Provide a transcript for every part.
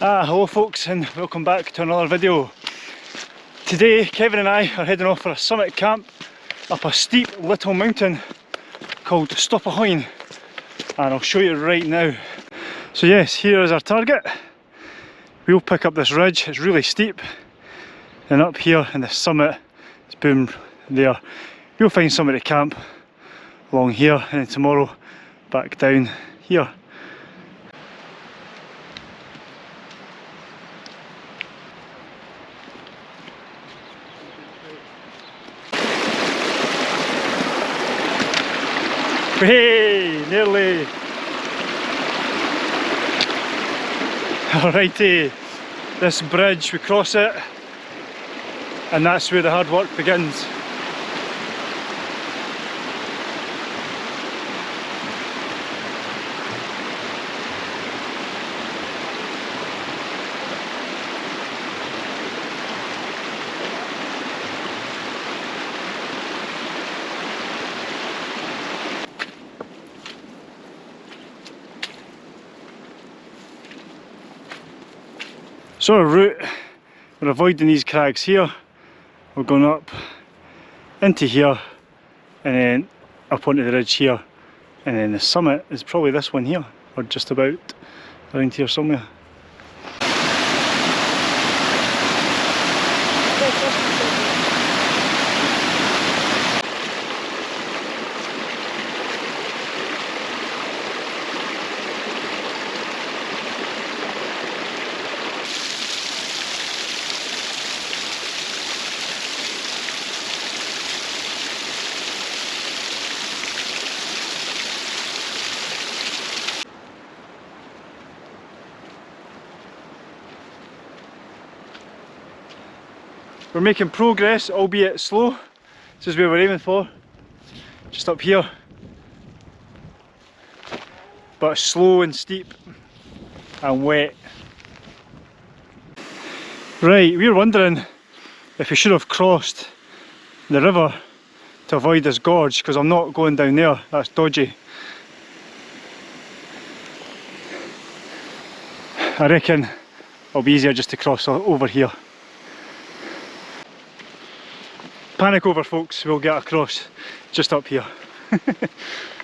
Ah, hello folks and welcome back to another video. Today Kevin and I are heading off for a summit camp up a steep little mountain called Stob a' Choin and I'll show you right now. So yes, here is our target. We'll pick up this ridge, it's really steep and up here in the summit, it's boom there. We'll find somewhere to camp along here and tomorrow back down here. Hey, nearly. Alrighty, this bridge, we cross it and that's where the hard work begins. So our route, we're avoiding these crags here, we're going up into here and then up onto the ridge here and then the summit is probably this one here or just about around here somewhere. We're making progress, albeit slow. This is where we're aiming for. Just up here. But slow and steep and wet. Right, we were wondering if we should have crossed the river to avoid this gorge because I'm not going down there, that's dodgy. I reckon it'll be easier just to cross over here. Panic over folks, we'll get across just up here.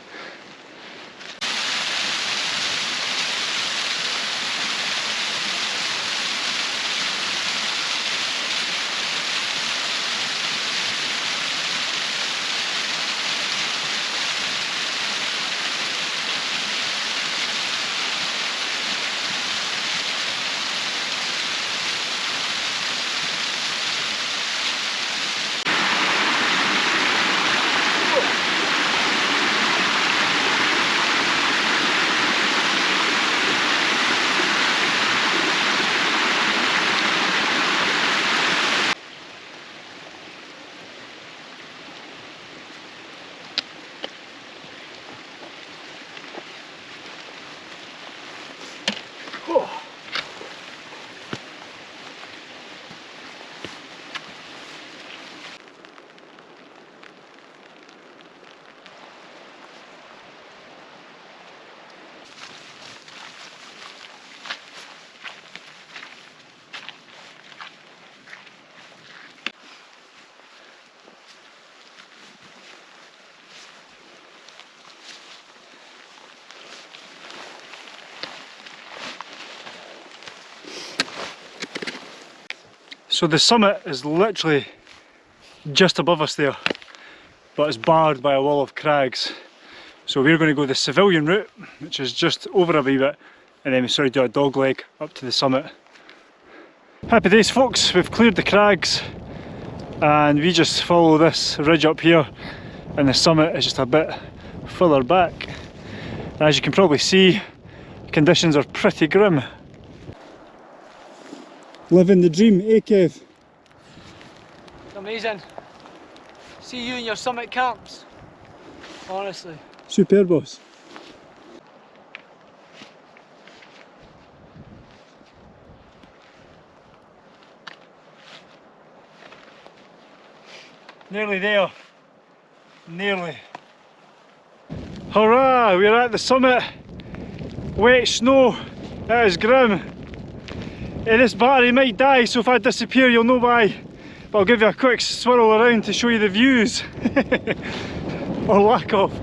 So the summit is literally just above us there, but it's barred by a wall of crags. So we're going to go the civilian route, which is just over a wee bit, and then we sort of do a dog leg up to the summit. Happy days folks, we've cleared the crags and we just follow this ridge up here and the summit is just a bit further back. As you can probably see, conditions are pretty grim. Living the dream, eh Kev? Amazing. See you in your summit camps. Honestly. Super boss. Nearly there. Nearly. Hurrah! We're at the summit. Wet snow. That is grim. Eh, this battery might die, so if I disappear, you'll know why. But I'll give you a quick swirl around to show you the views. or lack of.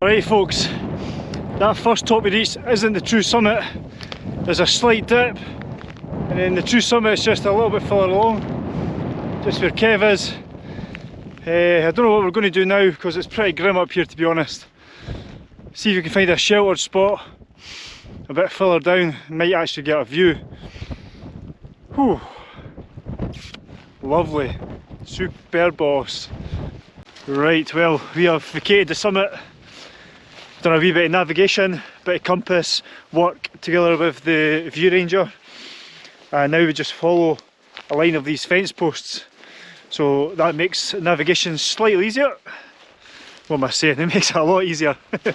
Right folks, that first top we reached isn't the true summit. There's a slight dip and then the true summit is just a little bit further along. Just where Kev is. Uh, I don't know what we're going to do now because it's pretty grim up here to be honest. See if we can find a sheltered spot a bit further down, might actually get a view. Whew. Lovely, super boss. Right, well, we have vacated the summit done a wee bit of navigation, bit of compass, work together with the ViewRanger and now we just follow a line of these fence posts so that makes navigation slightly easier what am I saying, it makes it a lot easier.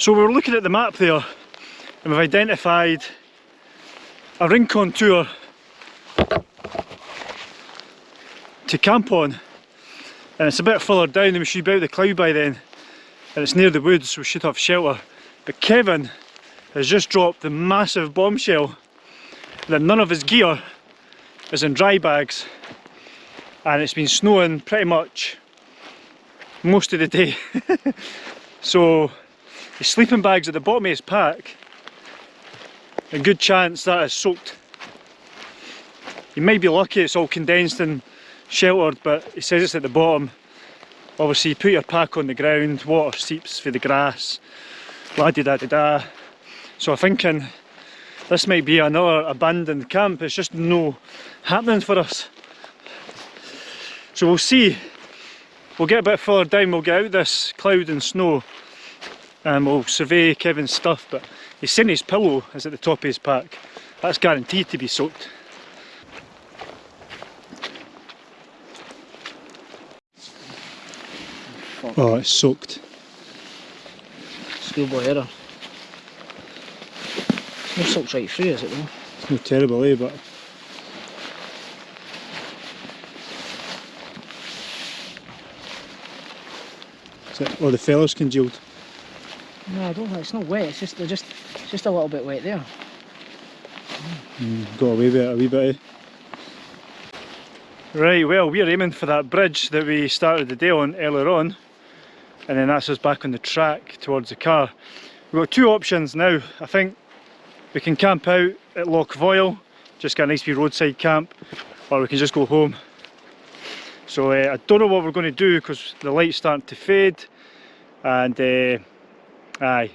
So we're looking at the map there and we've identified a ring contour to camp on. And it's a bit further down and we should be out of the cloud by then and it's near the woods so we should have shelter. But Kevin has just dropped the massive bombshell that none of his gear is in dry bags and it's been snowing pretty much most of the day. So the sleeping bags at the bottom of his pack a good chance that is soaked. You might be lucky it's all condensed and sheltered but he says it's at the bottom. Obviously you put your pack on the ground water seeps through the grass la di da di da. So I'm thinking this might be another abandoned camp. It's just no happening for us so we'll see we'll get a bit further down we'll get out this cloud and snow and we'll survey Kevin's stuff but he's saying his pillow is at the top of his pack that's guaranteed to be soaked Oh, it's soaked. Schoolboy error. No soaked right through, is it though? It's not terrible, eh, but... it, oh, the fella's congealed. No, I don't think it's not wet. It's just they're just just a little bit wet there. Mm, got away with it a wee bit, eh? Right, well, we're aiming for that bridge that we started the day on earlier on and then that's us back on the track towards the car. We've got two options now. I think we can camp out at Loch Voil, just get a nice wee roadside camp, or we can just go home. So uh, I don't know what we're going to do because the light's starting to fade and uh, aye.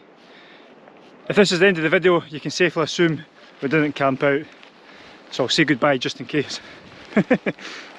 If this is the end of the video you can safely assume we didn't camp out. So I'll say goodbye just in case.